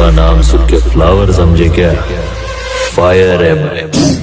पुष्पा नाम सुन के फ्लावर समझे क्या? फायर है